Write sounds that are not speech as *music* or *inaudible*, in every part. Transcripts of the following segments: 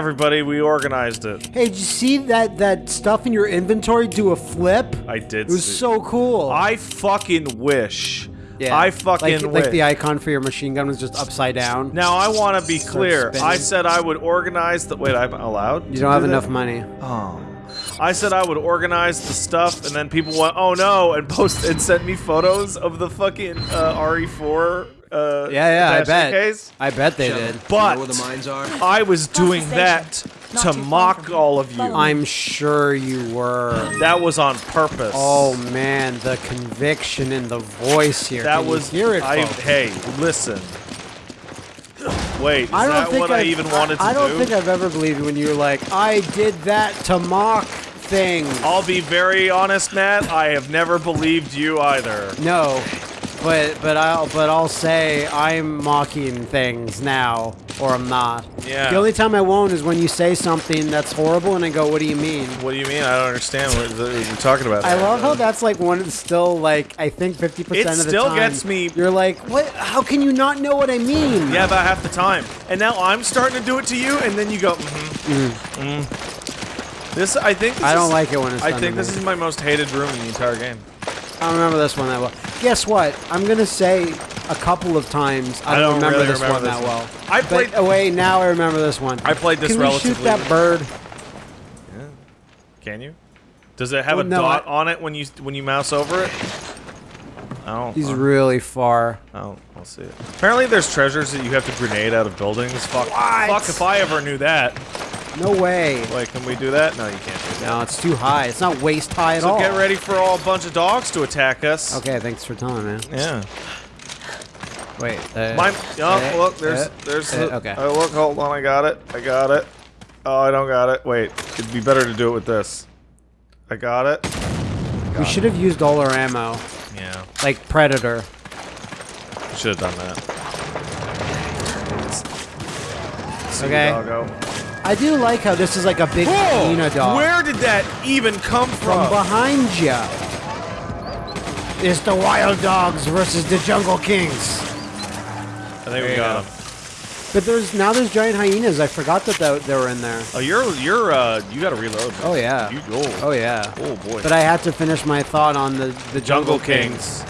everybody. We organized it. Hey, did you see that that stuff in your inventory do a flip? I did. It was see- so cool. I fucking wish. yeah. I fucking like, wish. like the icon for your machine gun was just upside down. now I want to be clear. I said I would organize the. Wait, I'm allowed. You to don't have that? enough money. Oh. I said I would organize the stuff, and then people went, "Oh no!" and post and sent me photos of the fucking uh, RE4. Uh, Yeah, yeah, I bet. Case. I bet they did. But You know where the mines are? I was doing that Not to mock all of you. I'm sure you were. That was on purpose. Oh man, the conviction in the voice here. that Can you was. hear it. I, hey, listen. Wait, is I don't that think what I, I've- even wanted to do? I don't do? think I've ever believed when you were like, I did that to mock things. I'll be very honest, Matt. I have never believed you either. No, but but I'll but I'll say I'm mocking things now, or I'm not. Yeah. The only time I won't is when you say something that's horrible, and I go, "What do you mean?" What do you mean? I don't understand what the- you're talking about. I love how that's like one still like I think fifty percent of the time. It still gets me- You're like, what? How can you not know what I mean? Yeah, about half the time. And now I'm starting to do it to you, and then you go, mm-hmm. Mm. This, I think. This I don't is- like it when it's I think this me. is my most hated room in the entire game. I don't remember this one that well. Guess what? I'm gonna say a couple of times I, I don't remember really this remember one this that one. well. I played- But, oh wait, now I remember this one. I played this Can we shoot that bird? Yeah. Can you? Does it have Well, a no, dot I- on it when you when you mouse over it? Oh, He's really far. oh, I'll see it. Apparently, there's treasures that you have to grenade out of buildings. Fuck, What? fuck if I ever knew that. No way. Wait, can we do that? No, you can't do that. No, it's too high. It's not waist high at So all. get ready for all a bunch of dogs to attack us. Okay, thanks for telling me. Yeah. Wait. Uh, Mine. Oh, uh, look, there's, uh, there's. uh, okay. Oh, look, hold on, I got it. I got it. Oh, I don't got it. Wait, it'd be better to do it with this. I got it. we should have used all our ammo, Yeah, like Predator. should have done that. Okay. Doggo. I do like how this is like a big hyena dog. Where did that even come From from? behind you. It's the wild dogs versus the jungle kings. I think we got them. But there's now there's giant hyenas. I forgot that they, they were in there. Oh, you're you're uh you got to reload. man. Oh yeah. You oh, Oh yeah. oh boy. But I had to finish my thought on the the Jungle jungle, Kings.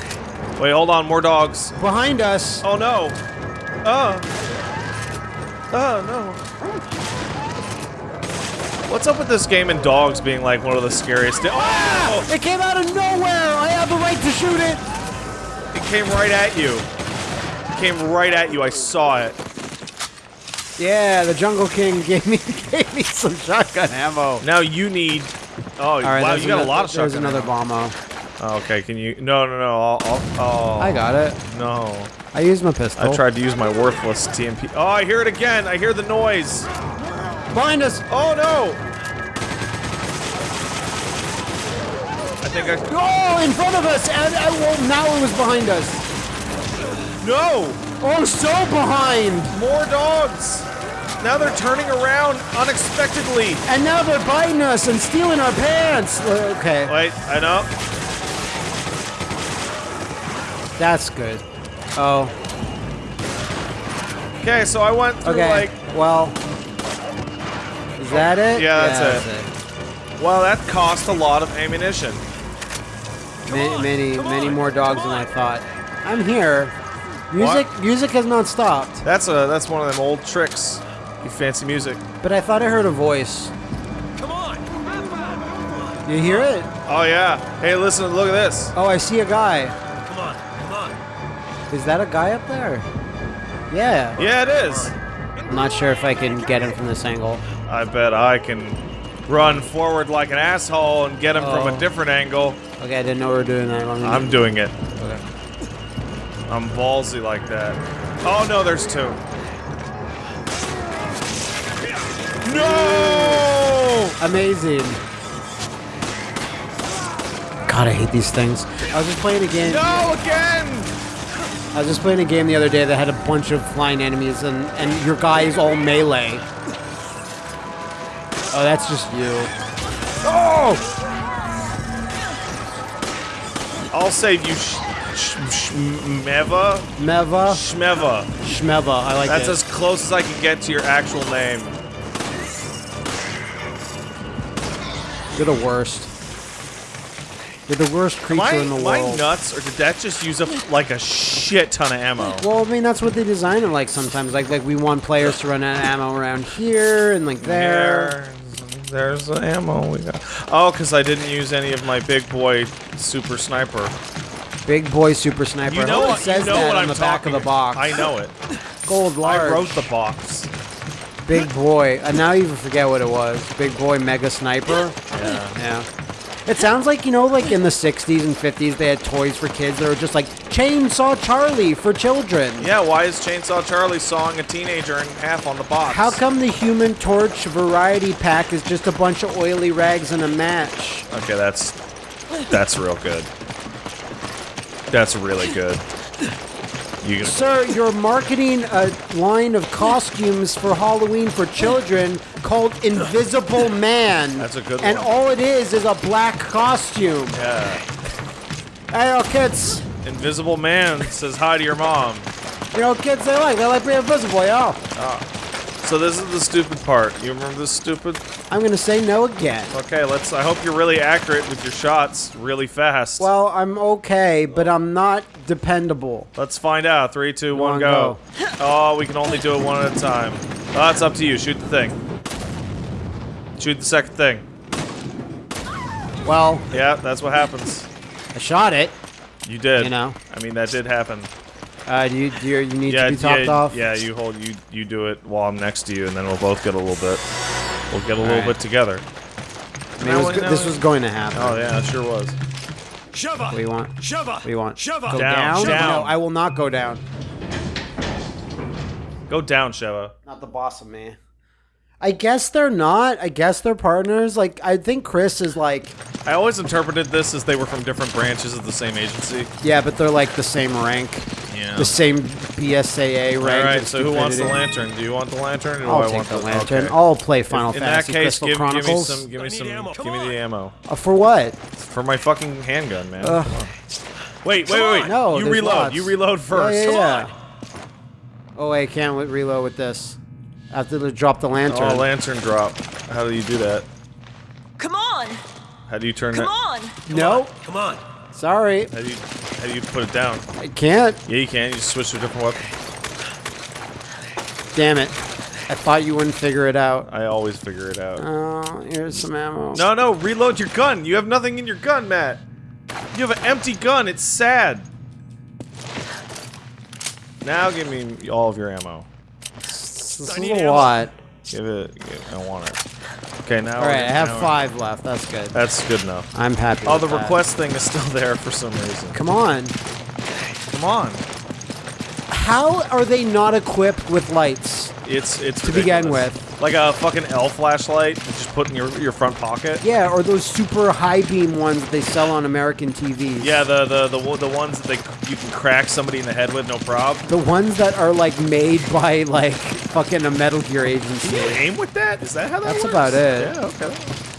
Wait, hold on, more dogs. behind us. Oh no. Oh. Oh no. What's up with this game and dogs being like one of the scariest? Di- oh! It came out of nowhere. I have the right to shoot it. It came right at you. It came right at you. I saw it. Yeah, the Jungle King *laughs* gave me gave me some shotgun ammo. Now you need. Oh right, wow, there's you got a lot of There's shotgun. another ammo. bomb. Oh, okay, can you? No, no, no. I'll. I'll oh. I got it. No. I used my pistol. I tried to use my worthless TMP. Oh, I hear it again. I hear the noise. Behind us. Oh no. I think I. Oh, in front of us. And, and well, now it was behind us. No! Oh, so behind. More dogs! Now they're turning around unexpectedly. And now they're biting us and stealing our pants. Okay, Wait, I know. that's good. Oh, Okay, so I went through okay. like. well, is that it? Yeah, that's it. Well, that cost a lot of ammunition. Many, many, many more dogs than I thought. I'm here. Music, music has not stopped. That's a that's one of them old tricks. You fancy music. But I thought I heard a voice. Come on! You hear it? Oh yeah. Hey, listen, look at this. Oh, I see a guy. Come on, come on. Is that a guy up there? Yeah. Yeah, it is. I'm not sure if I can get him from this angle. I bet I can run forward like an asshole and get him from Oh. a different angle. Okay, I didn't know we were doing that. I'm doing it. Okay. I'm ballsy like that. Oh no, there's two. No! Amazing. God, I hate these things. I was just playing a game. No again! I was just playing a game the other day that had a bunch of flying enemies, and and your guy is all melee. Oh, that's just you. Oh! I'll save you, sh- sh- Shmeva? Meva, Shmeva. Shmeva. I like That's it. as close as I can get to your actual name. You're the worst. You're the worst creature I, in the am I nuts, or did that just use up like a shit ton of ammo? Well, I mean that's what they design it like sometimes. Like like we want players to run out of ammo around here and like there. There's, there's the ammo we got. Oh, because I didn't use any of my big boy super sniper. Big boy super sniper. You know It what? says you know that on I'm the back of the box. I know it. *laughs* Gold large. I wrote the box. Big boy. And now you even forget what it was. Big boy mega sniper. Yeah. Yeah. It sounds like, you know, like in the 60s and 50s, they had toys for kids that were just like Chainsaw Charlie for children. Yeah. Why is Chainsaw Charlie sawing a teenager in half on the box? How come the Human Torch variety pack is just a bunch of oily rags and a match? Okay, that's that's real good. That's really good. You Sir, you're marketing a line of costumes for Halloween for children called Invisible Man. That's a good And one. all it is is a black costume. yeah. Hey, yo, kids. Invisible Man says hi to your mom. You know, kids, they like. They like being invisible, yo. So this is the stupid part. You remember this stupid? I'm gonna say no again. Okay, let's. I hope you're really accurate with your shots, really fast. Well, I'm okay, but I'm not dependable. let's find out. Three, two, one, on, go. Oh, we can only do it one at a time. Oh, it's up to you. Shoot the thing. Shoot the second thing. Well, Yeah, that's what happens. I shot it. You did. You know. I mean, that did happen. Uh, do you, do you, you need yeah, to be topped yeah, off? yeah. You hold. You you do it while I'm next to you, and then we'll both get a little bit. We'll get a little Alright. bit together. I mean, was Now- go- now- this was going to happen. Oh yeah, it sure was. Shove What do you want? Shove What do you want? Shove Go Down, down? down. No, I will not go down. Go down, Sheva. Not the boss of me. I guess they're not. I guess they're partners. Like, I think Chris is like, I always interpreted this as they were from different branches of the same agency. yeah, but they're like the same rank. Yeah. The same BSAA rank. All right. of So who wants the lantern? Do you want the lantern? Or I'll I take want the lantern. okay. I'll play Final In that Fantasy case, Crystal give, give me some. Give me some. ammo. Give me the ammo Uh, for what? for my fucking handgun, man. Ugh. Come on. Wait, wait, wait. No, you reload. lots. You reload first. Yeah, yeah, Come yeah. on. Oh, wait, I can't reload with this. I they to drop the lantern. Oh, lantern drop. How do you do that? Come on! How do you turn it? Come that? on! no, Come on. sorry. How do you how do you put it down? I can't. Yeah, you can. You just switch to a different weapon. Damn it. I thought you wouldn't figure it out. I always figure it out. Oh, here's some ammo. No, no, reload your gun. You have nothing in your gun, Matt. You have an empty gun. It's sad. Now give me all of your ammo. This I is need a ammo. lot. Give it. Give, I want it. Okay, now. All right, I have now- five left. That's good. That's good enough. I'm happy. Oh, with the that. request thing is still *laughs* there for some reason. Come on. Come on. How are they not equipped with lights? It's it's To begin with. like a fucking L flashlight. You just put in your your front pocket. Yeah, or those super high beam ones that they sell on American TVs. Yeah, the the the the ones that they you can crack somebody in the head with no prob. The ones that are like made by like fucking a Metal Gear Can you agency. aim with that? Is that how that That's works? about it. Yeah. Okay.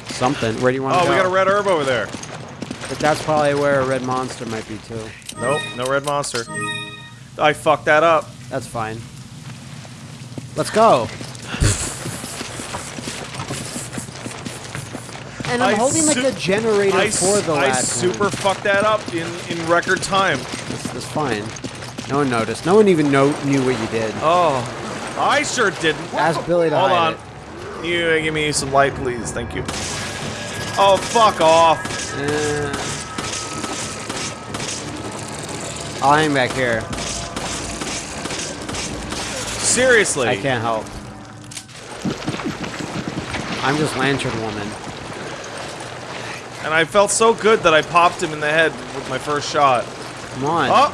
Something. Where do you want to Oh, go? we got a red herb over there. But that's probably where a red monster might be too. Nope, no red monster. I fucked that up. That's fine. Let's go. And I'm I holding like a generator I, for the I lad super fucked that up in in record time. That's, that's fine. No one noticed. No one even know, knew what you did. Oh, I sure didn't. Ask Billy to Hold hide on. You give me some light, please. Thank you. Oh, fuck off. it. I'll hang back here. Seriously. I can't help. I'm just Lantern Woman. And I felt so good that I popped him in the head with my first shot. Come on. Oh!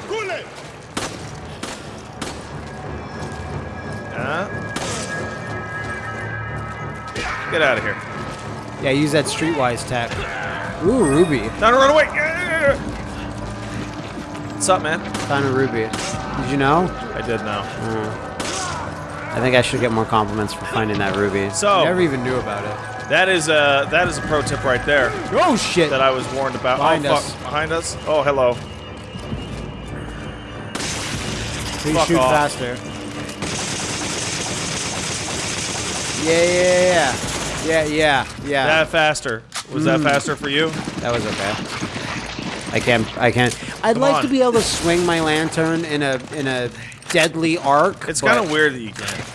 Huh? Get out of here. Yeah, use that Streetwise tech. Ooh, Ruby. Time to run away! What's up, man? Time to Ruby. Did you know? I did know. Uh-huh. I think I should get more compliments for finding that Ruby. So- never even knew about it. That is a that is a pro tip right there Oh shit! that I was warned about. Behind oh, us. fuck. Behind us? Oh, hello. Please fuck shoot off. faster. Yeah, yeah, yeah, yeah, yeah, yeah. That faster. Was that hmm. faster for you? That was okay. I can't. I can't. I'd Come like on. to be able to swing my lantern in a in a deadly arc. It's kind of weird that you can.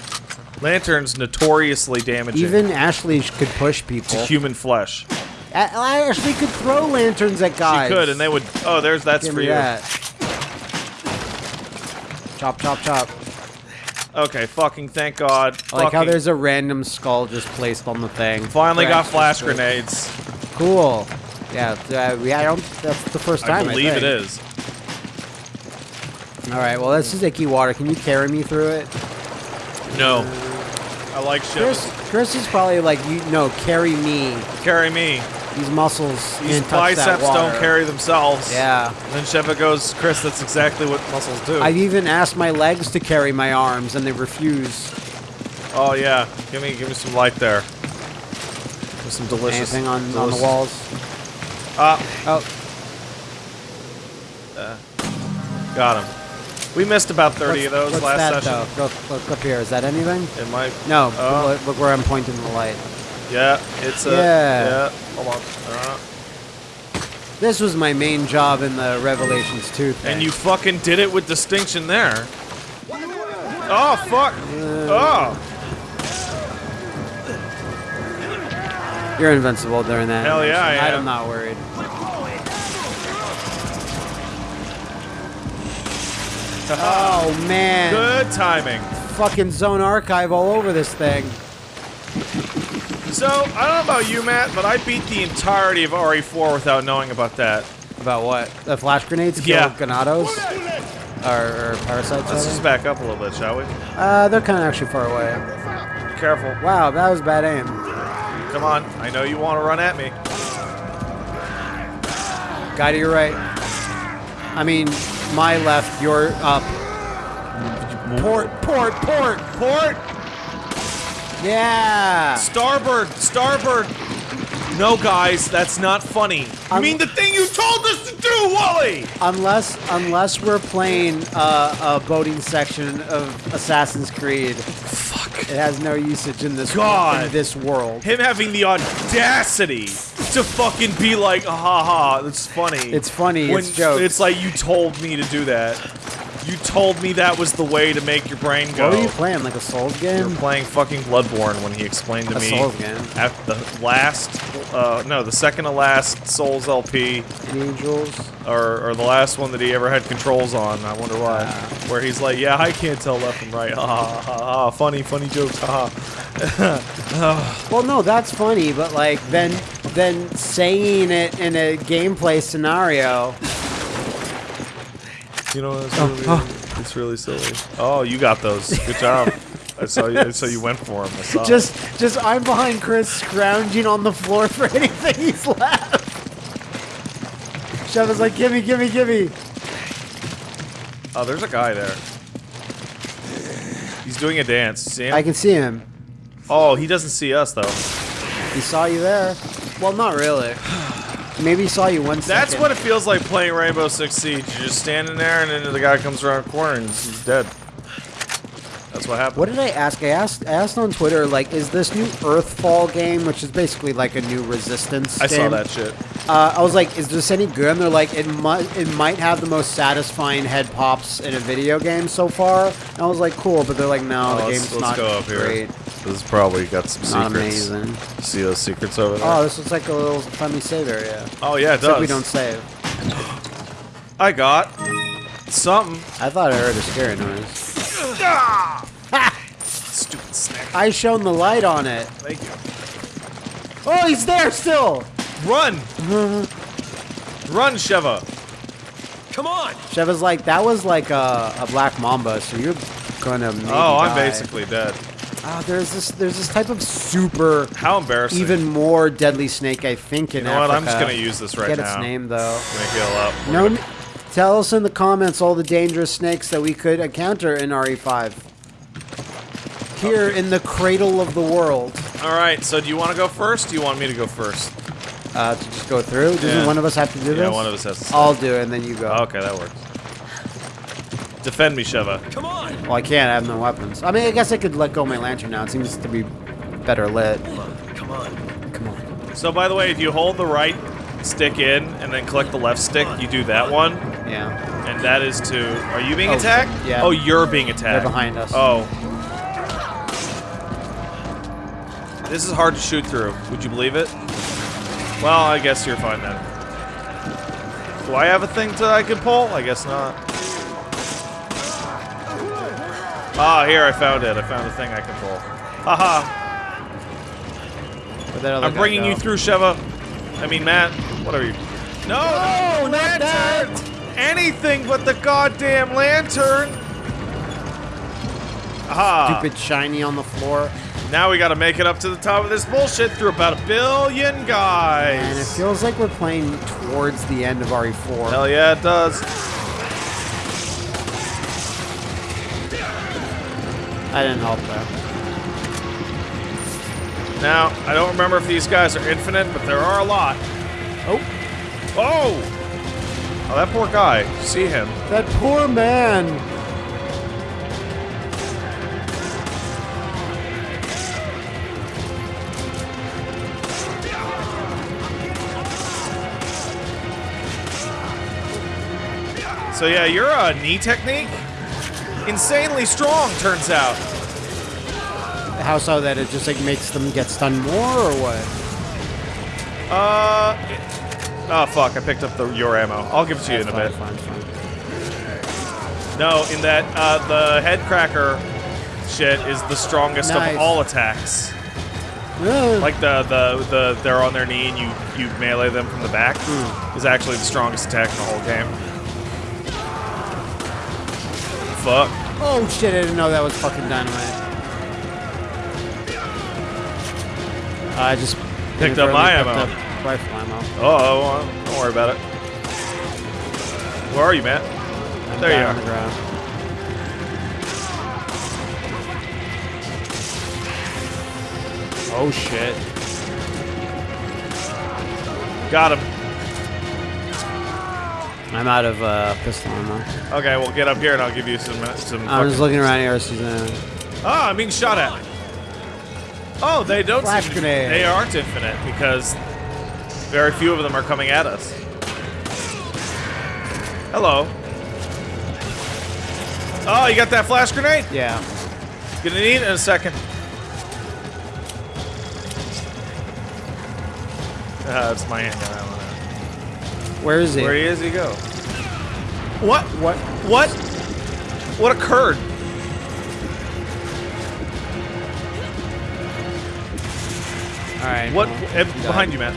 Lanterns notoriously damaging Even Ashley could push people. to human flesh. A- Ashley could throw lanterns at guys. She could, and they would. Oh, there's that's Give for me you. that. Chop, chop, chop. Okay, fucking thank God. I like how Fucking there's a random skull just placed on the thing. finally got Flash grenades. Cool. Yeah, uh, yeah, I don't. That's the first time. I believe it think. is. All right. Well, this is icky water. Can you carry me through it? No. I like Chris. Chris is probably like, you no, carry me. Carry me. These muscles These can't touch that biceps don't carry themselves. Yeah. And then Sheva goes, Chris, that's exactly what muscles do. I've even asked my legs to carry my arms, and they refuse. oh yeah. Give me give me some light there. With some delicious Anything on, on the walls? Ah, Oh, got him. We missed about 30 what's, of those last that, session. Though? Go, look up here. Is that anything? It might. No. Look, look where I'm pointing the light. Yeah, it's a. Yeah. Yeah. Hold on. Uh, This was my main job in the Revelations 2 thing. and you fucking did it with distinction there. Oh fuck! Oh You're invincible during that. Hell yeah, I am. I'm not worried. Oh man! good timing. Fucking Zone Archive all over this thing. So I don't know about you, Matt, but I beat the entirety of RE4 without knowing about that. About what? The flash grenades kill Yeah. Ganados? Or, or parasites? Let's rather? just back up a little bit, shall we? Uh, they're kind of actually far away. Careful. Wow, that was bad aim. Come on. I know you want to run at me. Guy to your right. I mean, my left, your up. Port, port, port, port! Yeah! Starboard! Starboard! No, guys, that's not funny. I mean the thing you told us to do, Wally! Unless, unless we're playing uh, a boating section of Assassin's Creed, Fuck. it has no usage in this God. in this world. Him having the audacity to fucking be like, ha ha, that's funny. It's funny, it's jokes. It's like you told me to do that. You told me that was the way to make your brain go. What are you playing? Like a Souls game? were playing fucking Bloodborne when he explained to A me Souls game. at the last, uh, no, the second to last Souls LP, Angels. or, or the last one that he ever had controls on. I wonder why. Where he's like, yeah, I can't tell left from right. *laughs* Ha ha ha ha. Funny, funny jokes. Ha ha. *laughs* Well, no, that's funny, but like then then saying it in a gameplay scenario. You know, it's oh, really, oh. it's really silly. Oh, you got those. Good job. I saw you. I saw you went for him. I saw. it. Just just I'm behind Chris scrounging on the floor *laughs* for anything he's left. Sheva's like, gimme, gimme, gimme. Oh, there's a guy there. He's doing a dance. See him? I can see him. oh, he doesn't see us though. He saw you there. Well, not really. Maybe he saw you one second. That's what it feels like playing Rainbow Six Siege. You're just standing there, and then the guy comes around the corner and he's dead. That's what happened. What did I ask? I asked I asked on Twitter, like, is this new Earthfall game, which is basically like a new Resistance I saw that shit. Uh, I was like, is this any good? And they're like, it might it might have the most satisfying head pops in a video game so far. And I was like, cool, but they're like, no, Oh, the let's, game's let's not go up here. great. This is probably got some Not secrets. amazing. See those secrets over there? Oh, this looks like a little friendly save area. Oh, yeah, it Except does. we don't save. I got something. I thought I heard a scary noise. Stupid snack. I shone the light on it. Thank you. Oh, he's there still. Run! Run, Sheva! Come on! Sheva's like, that was like a, a black mamba, so you're gonna Oh, I'm die." basically dead. Ah, there's this there's this type of super How embarrassing. even more deadly snake I think in You know what? I'm just gonna use this right Get now. its name though. I'm gonna heal up. We're No, gonna- tell us in the comments all the dangerous snakes that we could encounter in RE5. Here in the cradle of the world. All right. So, do you want to go first? Do you want me to go first? Uh, to just go through. Doesn't Yeah. one of us have to do Yeah, this? Yeah, one of us has to. I'll do it, and then you go. Okay, that works. Defend me, Sheva. Come on! Well, I can't. I have no weapons. I mean, I guess I could let go of my lantern now. It seems to be better lit. Come on, come on. Come on. So by the way, if you hold the right stick in and then click the left stick, you do that one, Yeah. and that is to. Are you being Oh, attacked? yeah. Oh, you're being attacked. They're behind us. Oh. This is hard to shoot through. Would you believe it? Well, I guess you're fine then. Do I have a thing to I can pull? I guess not. Ah, here I found it. I found a thing I can pull. Haha. Where'd that other I'm bringing you through, Sheva. I mean, Matt. Whatever you. No, No, not lantern! Anything but the goddamn lantern. Aha. Stupid shiny on the floor. Now we gotta make it up to the top of this bullshit through about a billion guys. And it feels like we're playing towards the end of E RE4. Hell yeah, it does. I didn't help though. Now, I don't remember if these guys are infinite, but there are a lot. Oh, Oh! Oh, that poor guy. See him. that poor man. So yeah, your uh, knee technique, insanely strong, turns out. How so that it just like makes them get stunned more or what? Uh, oh fuck! I picked up the your ammo. I'll give it to you in a bit. fine, fine. No, in that uh, the head cracker shit is the strongest Nice. of all attacks. Like the the the they're on their knee and you you melee them from the back is actually the strongest attack in the whole game. Fuck. oh shit! I didn't know that was fucking dynamite. I just Picked up my picked ammo. up Rifle ammo. Oh, well, don't worry about it. Where are you, Matt? I'm There you are. the ground. Oh shit! Got him. I'm out of uh, pistol ammo. Okay, well get up here and I'll give you some some. I'm just looking around here. Season. Ah, I'm being shot at. Oh, they don't. Flash seem- grenade. They aren't infinite because very few of them are coming at us. Hello. Oh, you got that flash grenade? Yeah. Gonna need it in a second. Uh, that's my handgun. I don't know. Where is he? Where is he is, he go. What? What? What? What occurred? All right. What? well, eh, he died. behind you, Matt.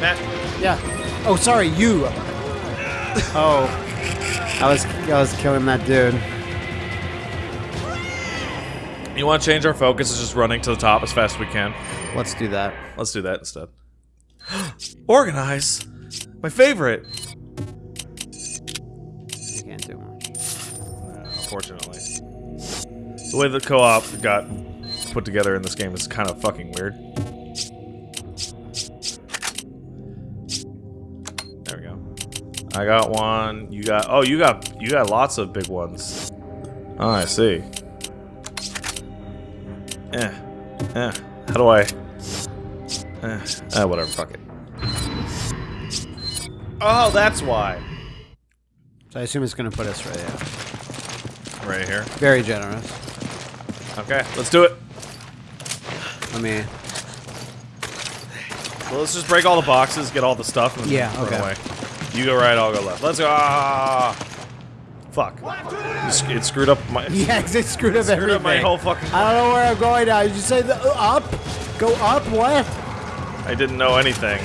Matt. Yeah. Oh, sorry, you. *laughs* oh, I was I was killing that dude. You want to change our focus? Is just running to the top as fast as we can. Let's do that. Let's do that instead. *gasps* Organize. My favorite. You can't do much. Unfortunately, the way the co-op got put together in this game is kind of fucking weird. There we go. I got one. You got. Oh, you got. You got lots of big ones. Oh, I see. Eh. Eh. How do I? Eh. Ah, whatever. Fuck it. Oh, that's why. So I assume it's gonna put us right there. Right here. Very generous. Okay, let's do it. Let me. Well, let's just break all the boxes, get all the stuff, and Yeah, run okay. away. You go right, I'll go left. Let's go. Ah, fuck. It screwed up my. *laughs* Yeah, it screwed up *laughs* Screwed everything. up my whole fucking. I don't know where I'm going now. Did you say the, uh, up? Go up? What? I didn't know anything.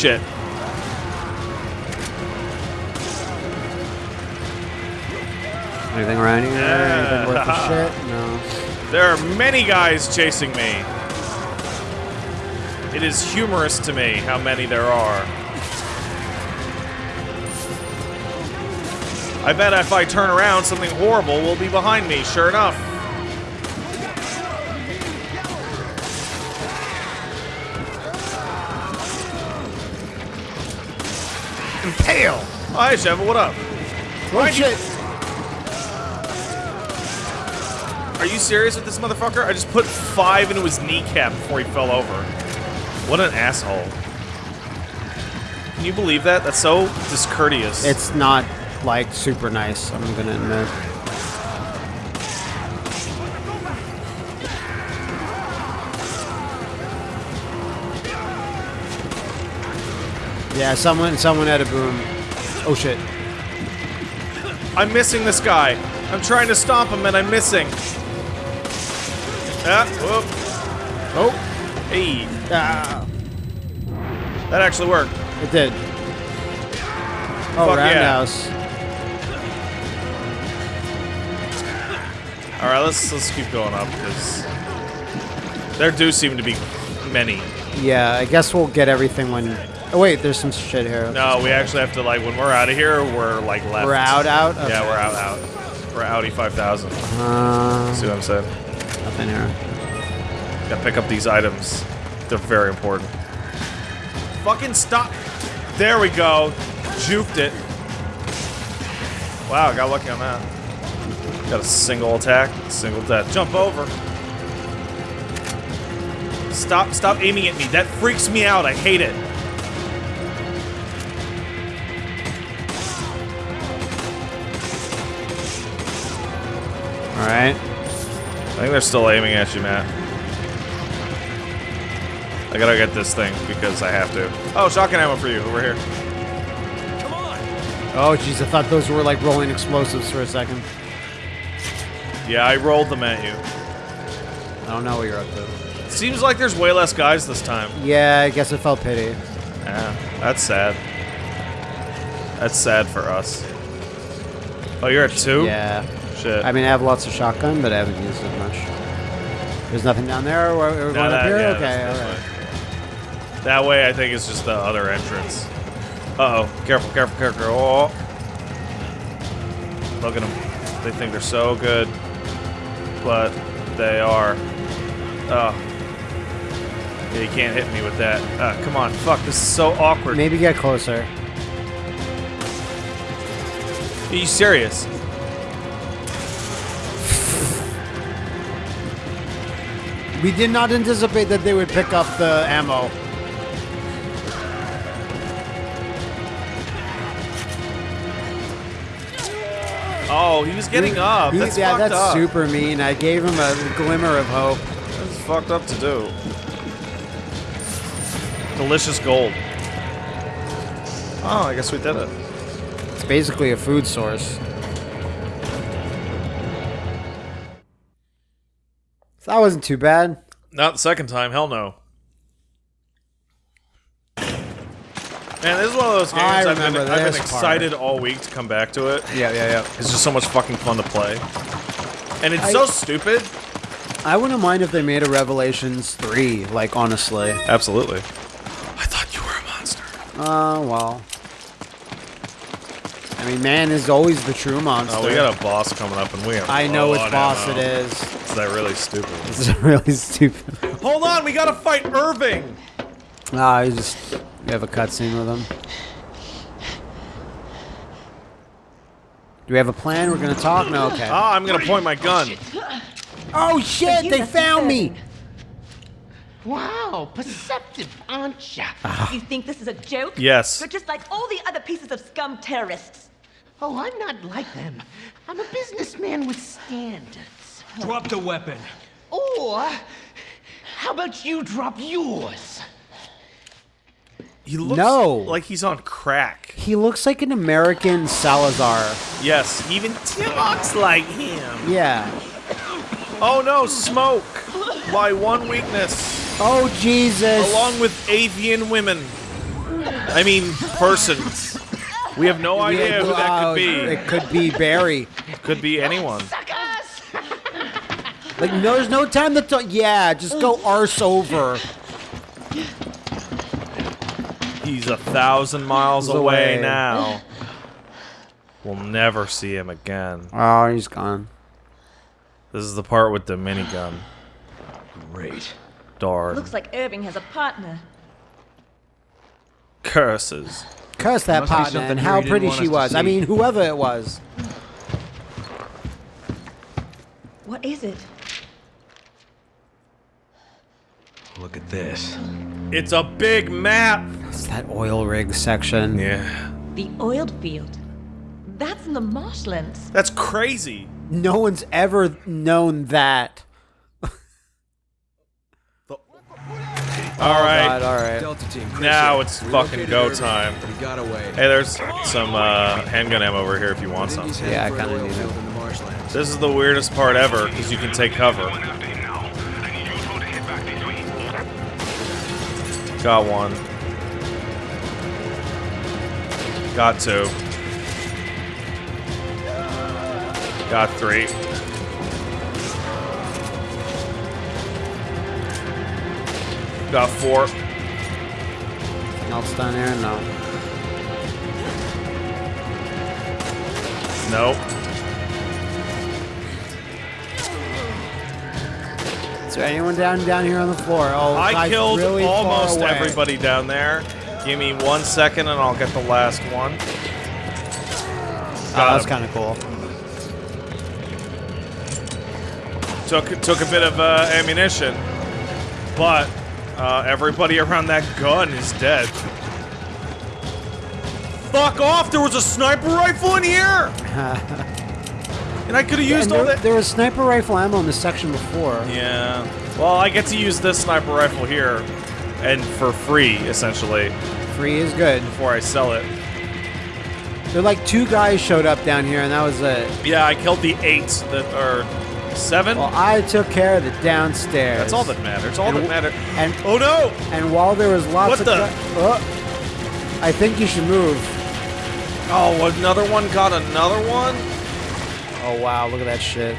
Shit. Anything around here? Anything worth the *laughs* shit? No. There are many guys chasing me. It is humorous to me how many there are. I bet if I turn around, something horrible will be behind me, sure enough. fucking tail! Hi, Sheva, what up? Oh, Why'd. Are you serious with this motherfucker? I just put five into his kneecap before he fell over. What an asshole. Can you believe that? That's so discourteous. It's not, like, super nice, I'm gonna admit. Yeah, someone someone had a boom. Oh shit. I'm missing this guy. I'm trying to stomp him and I'm missing. Ah, whoop. Oh, Hey, ah, that actually worked. it did. Oh, Fuck yeah. roundhouse. All right, let's let's keep going up because there do seem to be many. Yeah, I guess we'll get everything when. Oh wait, there's some shit here. No, we actually have to like when we're out of here, we're like left. We're out, out. Yeah, we're out, out. We're Audi 5000. Uh, See what I'm saying? nothing here. Gotta pick up these items. They're very important. Fucking stop! There we go. Juked it. Wow, got lucky on that. Got a single attack, single death. Jump over. Stop, stop aiming at me. That freaks me out. I hate it. All right. I think they're still aiming at you, Matt. I gotta get this thing because I have to. Oh, shotgun ammo for you. Over here. Come on! Oh jeez, I thought those were like rolling explosives for a second. Yeah, I rolled them at you. I don't know what you're up to. Seems like there's way less guys this time. Yeah, I guess it felt pity. Yeah, that's sad. That's sad for us. Oh, you're at two? Yeah. Shit. I mean, I have lots of shotgun, but I haven't used it much. There's nothing down there. We're, we're No, going up here. yeah, okay, that's- all that's right. That way, I think it's just the other entrance. Uh oh. Careful, careful, careful. Oh. Look at them. They think they're so good. But they are. Oh. Yeah, you can't hit me with that. Ah, come on. Fuck, this is so awkward. Maybe get closer. Are you serious? We did not anticipate that they would pick up the ammo. Oh, he was getting up. That's yeah, that's up. super mean. I gave him a glimmer of hope. That's fucked up to do. Delicious gold. Oh, I guess we did it. It's basically a food source. That wasn't too bad. Not the second time, hell no. Man, this is one of those games I I've been, I've been this part. excited all week to come back to it. Yeah, yeah, yeah. It's just so much fucking fun to play. And it's I- so stupid. I wouldn't mind if they made a Revelations 3, like, honestly. Absolutely. I thought you were a monster. Uh, well. I mean, man is always the true monster. Oh, we got a boss coming up and we are I know which boss ammo. it is. Is that really stupid? *laughs* This is really stupid. Hold on, we gotta fight Irving! Ah, you just you have a cutscene with him. Do we have a plan? We're gonna talk? No, okay. Ah, I'm gonna point my gun. Oh shit! They found me. Wow, perceptive, aren't ya? You think this is a joke? Yes. You're just like all the other pieces of scum terrorists. Oh, I'm not like them. I'm a businessman with standards. Drop the weapon. Or, how about you drop yours? He looks No. like he's on crack. He looks like an American Salazar. Yes, even talks like him. Yeah. Oh no, smoke! My one weakness, Oh Jesus. along with avian women. I mean, persons. We have no idea who that could be. It could be Barry. Could be anyone. Suckers! Like, no, there's no time to talk. Yeah, just go arse over. He's a thousand miles away, away. now. We'll never see him again. Oh, he's gone. This is the part with the minigun. Great. Darn. Looks like Irving has a partner. Curses. Curse that Must be partner something and how pretty she was. I mean, whoever it was. What is it? Look at this. It's a big map. It's that oil rig section. Yeah. The oiled field. That's in the marshlands. That's crazy. No one's ever known that. All right. God, all right. Delta team. Chris Now here. it's We fucking go Irving, time. but He got away. Hey, there's some uh, handgun ammo over here if you want some. Yeah, I heading for an kinda need field it. in the marshlands. This is the weirdest part ever because you can take cover. Got one. Got two. Got three. Got four. Anything else down here? No. Nope. Anyone down down here on the floor? Oh, I killed really almost everybody down there. Give me one second and I'll get the last one. Oh, that's kind of cool. Took took a bit of uh, ammunition, but uh, everybody around that gun is dead. Fuck off! There was a sniper rifle in here, *laughs* and I could have used And all there, that. there was sniper rifle ammo in this section before. Yeah. Well, I get to use this sniper rifle here, and for free essentially Free is good. before I sell it. There like two guys showed up down here, and that was it. Yeah, I killed the eight that are seven. Well, I took care of the downstairs. That's all that matters. All And that matters. and- oh no! And while there was lots What of the- Oh, I think you should move. Oh, another one got another one. Oh wow, look at that shit.